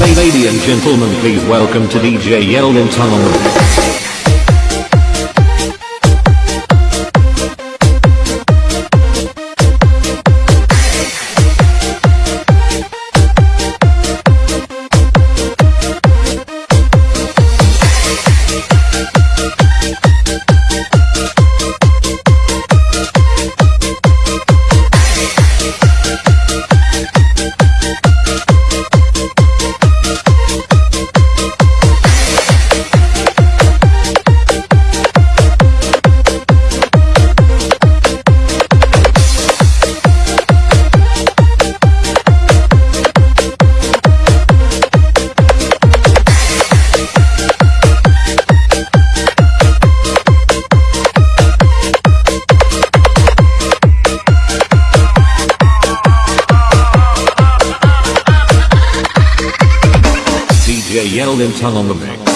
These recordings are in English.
Ladies and gentlemen, please welcome to DJ Yeldon on DJ Yeldon on the mix.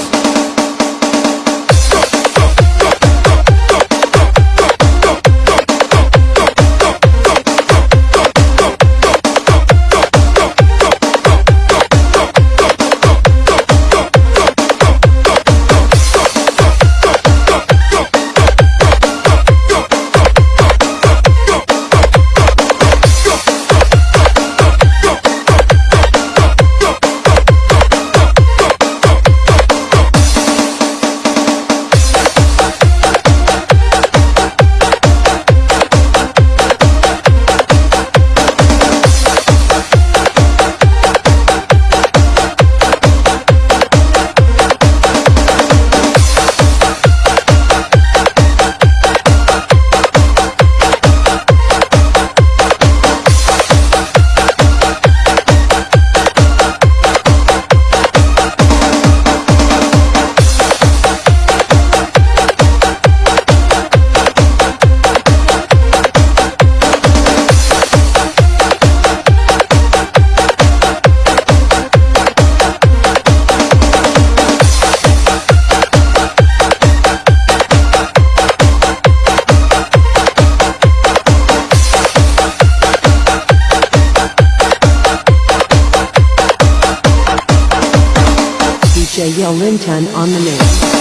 DJ Yolinton on the mix.